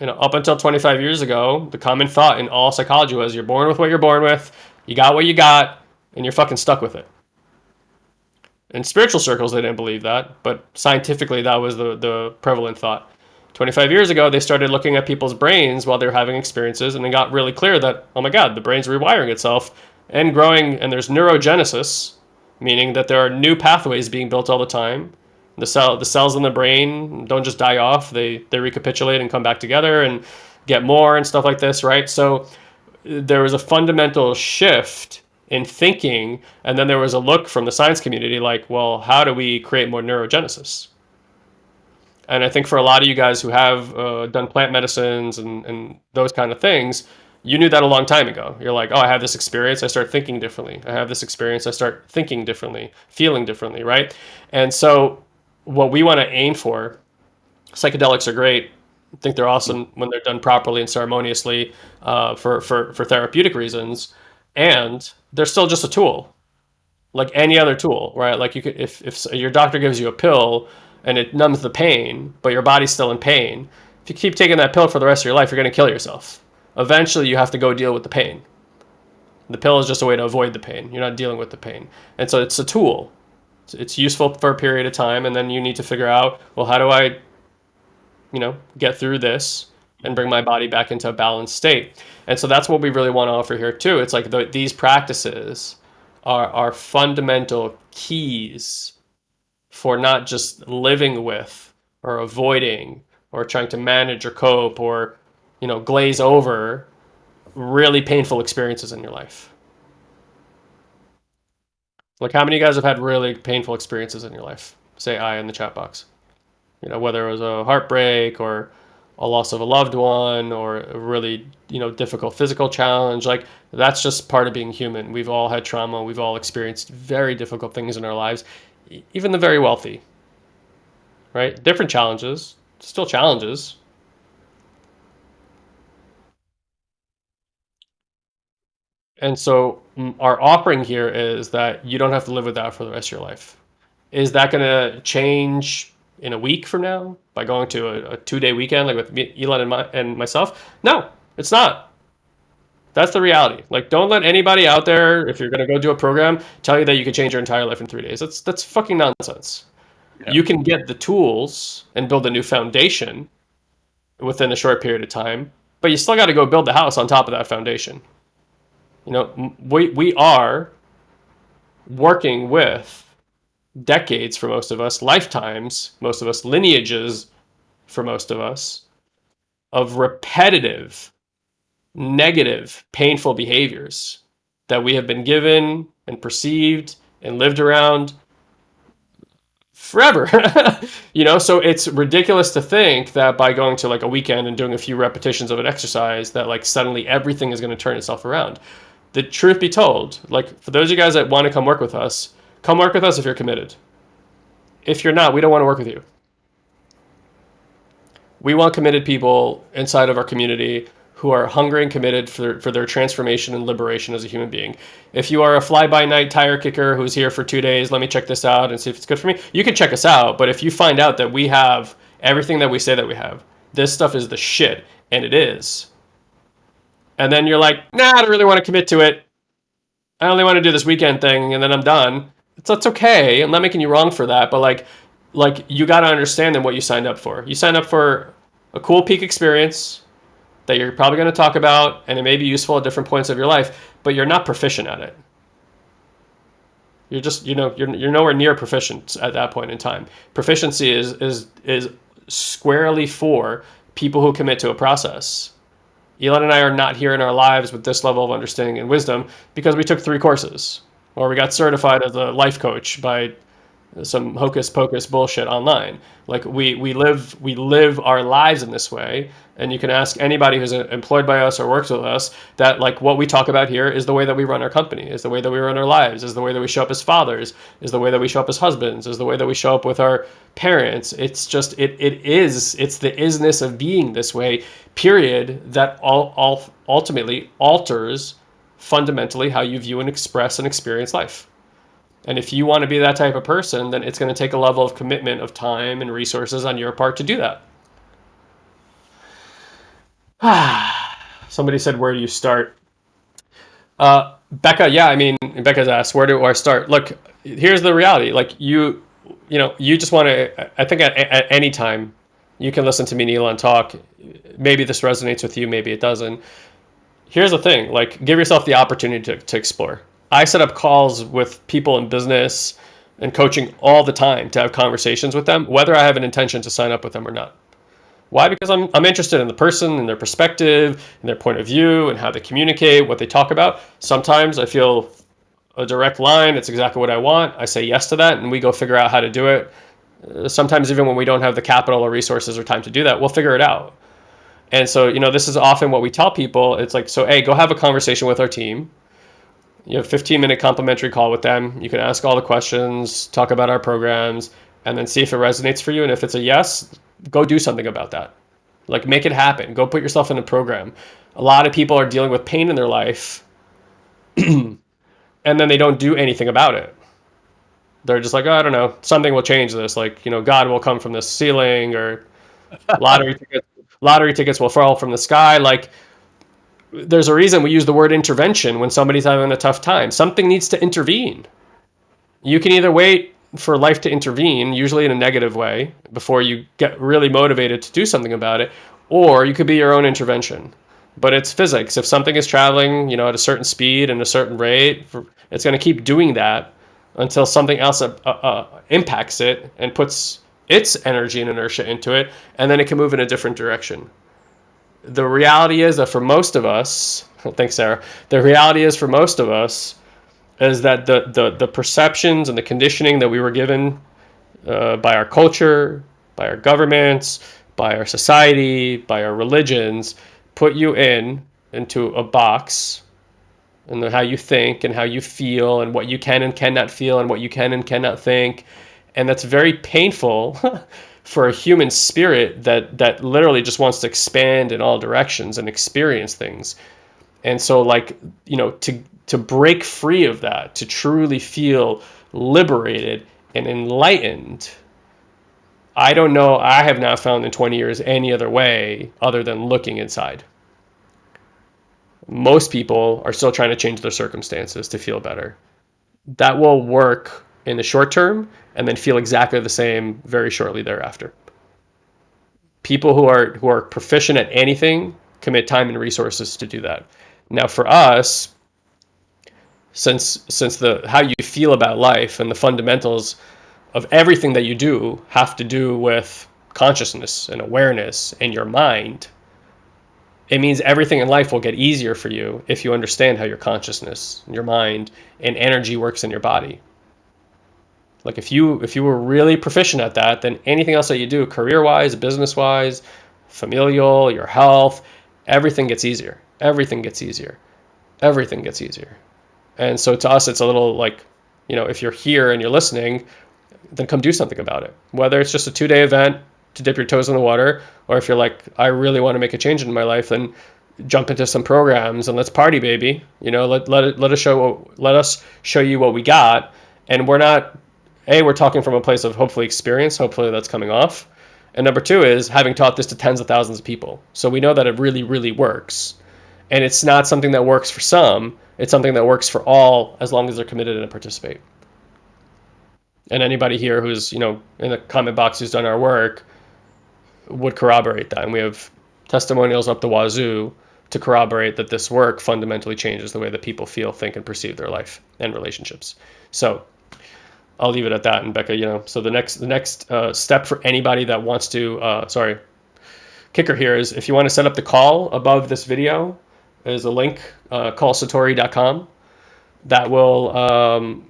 You know, up until 25 years ago, the common thought in all psychology was you're born with what you're born with, you got what you got, and you're fucking stuck with it. In spiritual circles, they didn't believe that, but scientifically, that was the, the prevalent thought. 25 years ago, they started looking at people's brains while they were having experiences, and it got really clear that, oh my God, the brain's rewiring itself and growing, and there's neurogenesis, meaning that there are new pathways being built all the time. The cell, the cells in the brain don't just die off; they they recapitulate and come back together and get more and stuff like this, right? So there was a fundamental shift in thinking, and then there was a look from the science community like, well, how do we create more neurogenesis? And I think for a lot of you guys who have uh, done plant medicines and, and those kind of things, you knew that a long time ago. You're like, oh, I have this experience. I start thinking differently. I have this experience. I start thinking differently, feeling differently, right? And so, what we want to aim for, psychedelics are great. I think they're awesome when they're done properly and ceremoniously uh, for, for, for therapeutic reasons. And they're still just a tool, like any other tool, right? Like you could, if, if your doctor gives you a pill and it numbs the pain, but your body's still in pain. If you keep taking that pill for the rest of your life, you're going to kill yourself. Eventually, you have to go deal with the pain. The pill is just a way to avoid the pain. You're not dealing with the pain. And so it's a tool. It's useful for a period of time, and then you need to figure out, well, how do I, you know, get through this and bring my body back into a balanced state? And so that's what we really want to offer here too. It's like the, these practices are, are fundamental keys for not just living with or avoiding or trying to manage or cope or you know glaze over really painful experiences in your life like how many of you guys have had really painful experiences in your life say i in the chat box you know whether it was a heartbreak or a loss of a loved one or a really you know difficult physical challenge like that's just part of being human we've all had trauma we've all experienced very difficult things in our lives even the very wealthy, right? Different challenges, still challenges. And so our offering here is that you don't have to live with that for the rest of your life. Is that going to change in a week from now by going to a, a two-day weekend like with Elon and, my, and myself? No, it's not. That's the reality. Like, don't let anybody out there, if you're gonna go do a program, tell you that you can change your entire life in three days. That's that's fucking nonsense. Yeah. You can get the tools and build a new foundation within a short period of time, but you still got to go build the house on top of that foundation. You know, we we are working with decades for most of us, lifetimes, most of us, lineages for most of us, of repetitive negative, painful behaviors that we have been given and perceived and lived around forever. *laughs* you know, so it's ridiculous to think that by going to like a weekend and doing a few repetitions of an exercise that like suddenly everything is going to turn itself around. The truth be told, like for those of you guys that want to come work with us, come work with us if you're committed. If you're not, we don't want to work with you. We want committed people inside of our community who are hungry and committed for, for their transformation and liberation as a human being. If you are a fly by night tire kicker who's here for two days, let me check this out and see if it's good for me. You can check us out, but if you find out that we have everything that we say that we have, this stuff is the shit, and it is. And then you're like, nah, I don't really want to commit to it. I only want to do this weekend thing, and then I'm done. It's that's okay. I'm not making you wrong for that, but like, like you got to understand then what you signed up for. You signed up for a cool peak experience that you're probably going to talk about, and it may be useful at different points of your life, but you're not proficient at it. You're just, you know, you're, you're nowhere near proficient at that point in time. Proficiency is is is squarely for people who commit to a process. Elon and I are not here in our lives with this level of understanding and wisdom because we took three courses or we got certified as a life coach by some hocus pocus bullshit online. Like we we live we live our lives in this way, and you can ask anybody who's uh, employed by us or works with us that like what we talk about here is the way that we run our company, is the way that we run our lives, is the way that we show up as fathers, is the way that we show up as husbands, is the way that we show up with our parents. It's just it it is it's the isness of being this way. Period. That all all ultimately alters fundamentally how you view and express and experience life. And if you want to be that type of person, then it's going to take a level of commitment of time and resources on your part to do that. *sighs* Somebody said, Where do you start? Uh, Becca, yeah, I mean, Becca's asked, Where do I start? Look, here's the reality. Like, you, you know, you just want to, I think at, at any time, you can listen to me Neil, and talk. Maybe this resonates with you, maybe it doesn't. Here's the thing like, give yourself the opportunity to, to explore I set up calls with people in business and coaching all the time to have conversations with them, whether I have an intention to sign up with them or not. Why? Because I'm, I'm interested in the person and their perspective and their point of view and how they communicate, what they talk about. Sometimes I feel a direct line, it's exactly what I want. I say yes to that and we go figure out how to do it. Uh, sometimes, even when we don't have the capital or resources or time to do that, we'll figure it out. And so, you know, this is often what we tell people. It's like, so, hey, go have a conversation with our team you have a 15 minute complimentary call with them. You can ask all the questions, talk about our programs, and then see if it resonates for you. And if it's a yes, go do something about that. Like make it happen. Go put yourself in a program. A lot of people are dealing with pain in their life *clears throat* and then they don't do anything about it. They're just like, oh, I don't know, something will change this. Like, you know, God will come from the ceiling or lottery *laughs* tickets, lottery tickets will fall from the sky. Like, there's a reason we use the word intervention when somebody's having a tough time. Something needs to intervene. You can either wait for life to intervene, usually in a negative way, before you get really motivated to do something about it, or you could be your own intervention. But it's physics. If something is traveling, you know, at a certain speed and a certain rate, it's going to keep doing that until something else uh, uh, impacts it and puts its energy and inertia into it, and then it can move in a different direction the reality is that for most of us, *laughs* thanks, Sarah. The reality is for most of us is that the the, the perceptions and the conditioning that we were given uh, by our culture, by our governments, by our society, by our religions, put you in into a box and how you think and how you feel and what you can and cannot feel and what you can and cannot think and that's very painful *laughs* for a human spirit that that literally just wants to expand in all directions and experience things. And so like you know to to break free of that to truly feel liberated and enlightened i don't know i have not found in 20 years any other way other than looking inside. Most people are still trying to change their circumstances to feel better. That will work in the short term and then feel exactly the same very shortly thereafter. People who are who are proficient at anything commit time and resources to do that. Now for us, since since the how you feel about life and the fundamentals of everything that you do have to do with consciousness and awareness and your mind, it means everything in life will get easier for you if you understand how your consciousness, your mind, and energy works in your body. Like if you if you were really proficient at that, then anything else that you do, career wise, business wise, familial, your health, everything gets easier. Everything gets easier. Everything gets easier. And so to us, it's a little like, you know, if you're here and you're listening, then come do something about it. Whether it's just a two day event to dip your toes in the water, or if you're like, I really want to make a change in my life, then jump into some programs and let's party, baby. You know, let let let us show let us show you what we got. And we're not a we're talking from a place of hopefully experience. Hopefully that's coming off. And number two is having taught this to tens of thousands of people. So we know that it really, really works. And it's not something that works for some, it's something that works for all as long as they're committed and participate. And anybody here who's, you know, in the comment box who's done our work would corroborate that. And we have testimonials up the wazoo to corroborate that this work fundamentally changes the way that people feel, think, and perceive their life and relationships. So I'll leave it at that. And Becca, you know, so the next the next uh, step for anybody that wants to, uh, sorry, kicker here is if you want to set up the call above this video, there's a link, uh, callsatori.com, that will um,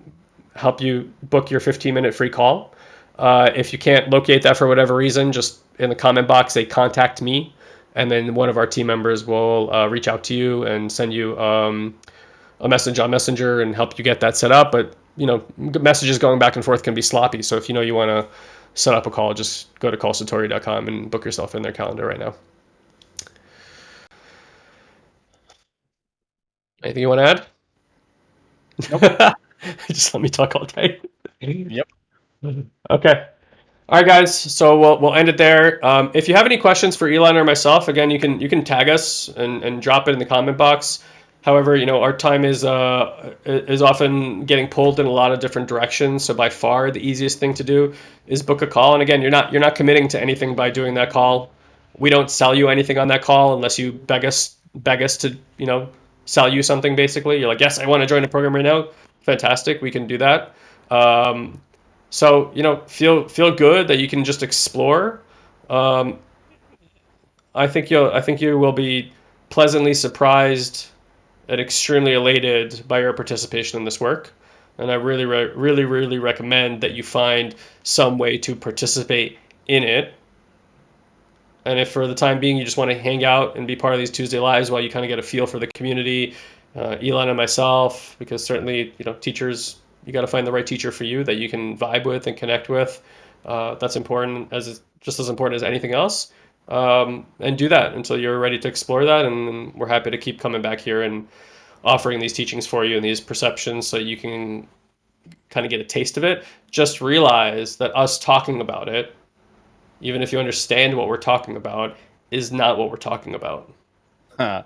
help you book your 15 minute free call. Uh, if you can't locate that for whatever reason, just in the comment box, say contact me, and then one of our team members will uh, reach out to you and send you um, a message on Messenger and help you get that set up. But you know, messages going back and forth can be sloppy. So if you know you want to set up a call, just go to callsatori.com and book yourself in their calendar right now. Anything you want to add? Nope. *laughs* just let me talk all day. Yep. *laughs* Okay. All right, guys. So we'll, we'll end it there. Um, if you have any questions for Elon or myself, again, you can you can tag us and, and drop it in the comment box. However, you know our time is uh, is often getting pulled in a lot of different directions. So by far, the easiest thing to do is book a call. And again, you're not you're not committing to anything by doing that call. We don't sell you anything on that call unless you beg us beg us to you know sell you something. Basically, you're like, yes, I want to join the program right now. Fantastic, we can do that. Um, so you know, feel feel good that you can just explore. Um, I think you'll I think you will be pleasantly surprised and extremely elated by your participation in this work. And I really, re- really, really recommend that you find some way to participate in it. And if for the time being you just want to hang out and be part of these Tuesday lives while you kind of get a feel for the community, uh, Elon and myself, because certainly you know teachers, you got to find the right teacher for you that you can vibe with and connect with. Uh, that's important as just as important as anything else um, and do that until you're ready to explore that. And we're happy to keep coming back here and offering these teachings for you and these perceptions so you can kind of get a taste of it. Just realize that us talking about it, even if you understand what we're talking about, is not what we're talking about. Huh.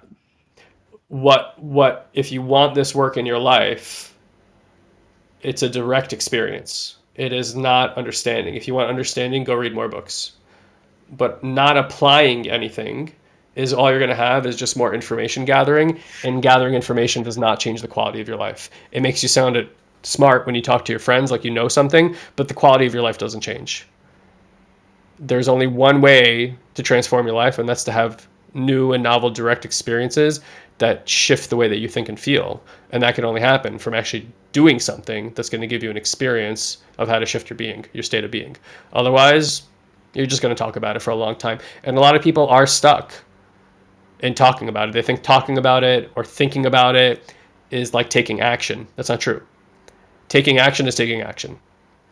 What what if you want this work in your life, it's a direct experience. It is not understanding. If you want understanding, go read more books but not applying anything is all you're going to have is just more information gathering and gathering information does not change the quality of your life. It makes you sound smart when you talk to your friends like you know something but the quality of your life doesn't change. There's only one way to transform your life and that's to have new and novel direct experiences that shift the way that you think and feel. And that can only happen from actually doing something that's going to give you an experience of how to shift your being your state of being. Otherwise you're just going to talk about it for a long time. And a lot of people are stuck in talking about it. They think talking about it or thinking about it is like taking action. That's not true. Taking action is taking action.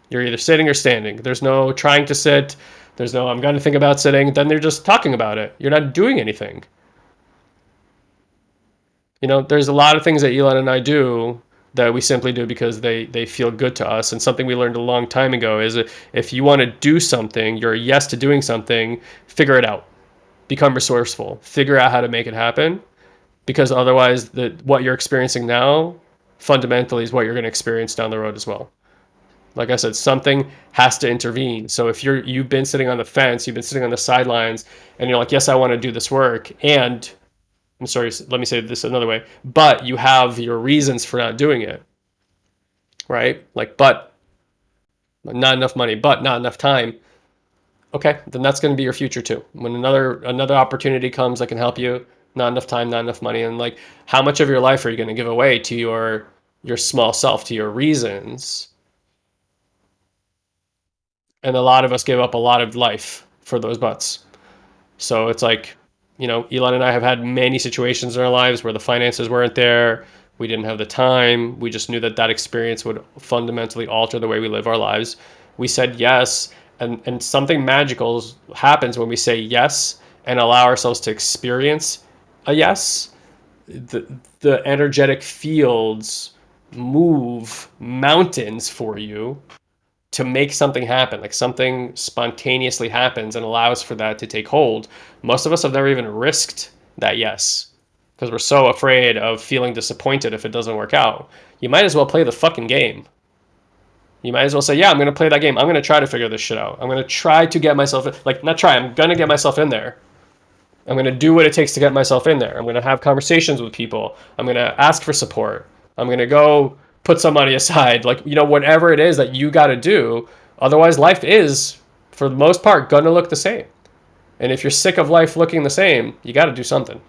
You're either sitting or standing. There's no trying to sit. There's no I'm going to think about sitting. Then they're just talking about it. You're not doing anything. You know, there's a lot of things that Elon and I do that we simply do because they they feel good to us. And something we learned a long time ago is if you want to do something you're a yes to doing something figure it out. Become resourceful. Figure out how to make it happen. Because otherwise the what you're experiencing now fundamentally is what you're going to experience down the road as well. Like i said something has to intervene. So if you're you've been sitting on the fence you've been sitting on the sidelines and you're like yes i want to do this work and I'm sorry, let me say this another way, but you have your reasons for not doing it, right? Like, but not enough money, but not enough time. Okay, then that's going to be your future too. When another another opportunity comes that can help you, not enough time, not enough money, and like, how much of your life are you going to give away to your your small self, to your reasons? And a lot of us give up a lot of life for those buts. So it's like you know, Elon and I have had many situations in our lives where the finances weren't there. We didn't have the time. We just knew that that experience would fundamentally alter the way we live our lives. We said yes, and, and something magical happens when we say yes and allow ourselves to experience a yes, the the energetic fields move mountains for you to make something happen. Like something spontaneously happens and allows for that to take hold. Most of us have never even risked that yes because we're so afraid of feeling disappointed if it doesn't work out. You might as well play the fucking game. You might as well say yeah i'm going to play that game. I'm going to try to figure this shit out. I'm going to try to get myself in, like not try i'm going to get myself in there. I'm going to do what it takes to get myself in there. I'm going to have conversations with people. I'm going to ask for support. I'm going to go put some money aside. Like you know whatever it is that you got to do. Otherwise life is for the most part going to look the same. And if you're sick of life looking the same you got to do something.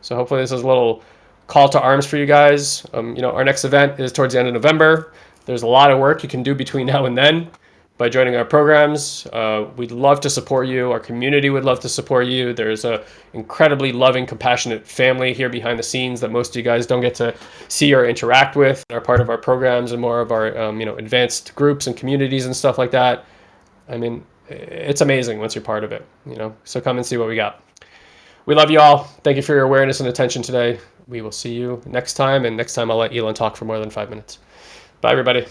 So hopefully this is a little call to arms for you guys. Um, you know our next event is towards the end of november. There's a lot of work you can do between *laughs* now and then by joining our programs. Uh, we'd love to support you. Our community would love to support you. There's a incredibly loving, compassionate family here behind the scenes that most of you guys don't get to see or interact with. Are part of our programs and more of our um, you know advanced groups and communities and stuff like that. I mean, it's amazing once you're part of it. You know, so come and see what we got. We love you all. Thank you for your awareness and attention today. We will see you next time, and next time I'll let Elon talk for more than five minutes. Bye, everybody.